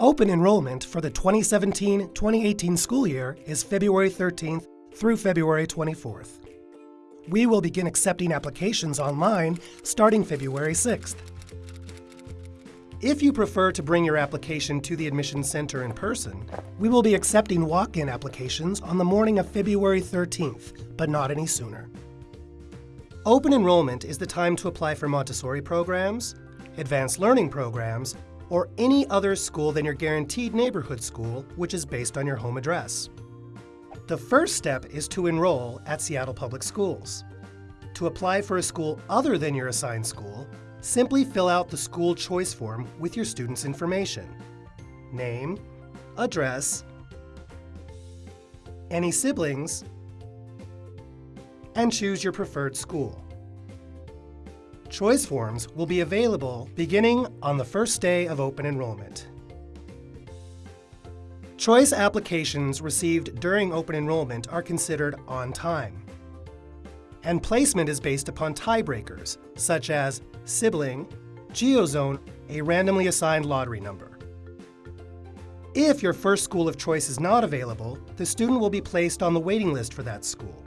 Open enrollment for the 2017-2018 school year is February 13th through February 24th. We will begin accepting applications online starting February 6th. If you prefer to bring your application to the admission center in person, we will be accepting walk-in applications on the morning of February 13th, but not any sooner. Open enrollment is the time to apply for Montessori programs, advanced learning programs, or any other school than your guaranteed neighborhood school, which is based on your home address. The first step is to enroll at Seattle Public Schools. To apply for a school other than your assigned school, simply fill out the school choice form with your student's information. Name, address, any siblings, and choose your preferred school. Choice forms will be available beginning on the first day of open enrollment. Choice applications received during open enrollment are considered on time. And placement is based upon tiebreakers, such as sibling, geozone, a randomly assigned lottery number. If your first school of choice is not available, the student will be placed on the waiting list for that school.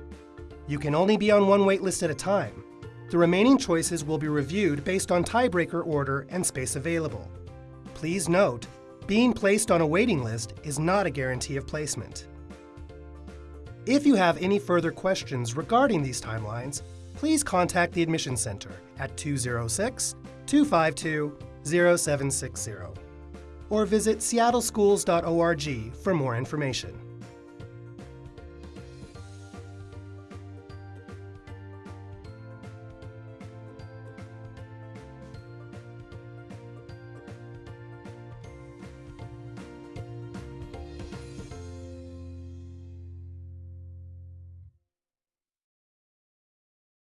You can only be on one waitlist at a time, the remaining choices will be reviewed based on tiebreaker order and space available. Please note, being placed on a waiting list is not a guarantee of placement. If you have any further questions regarding these timelines, please contact the Admission Center at 206-252-0760 or visit seattleschools.org for more information.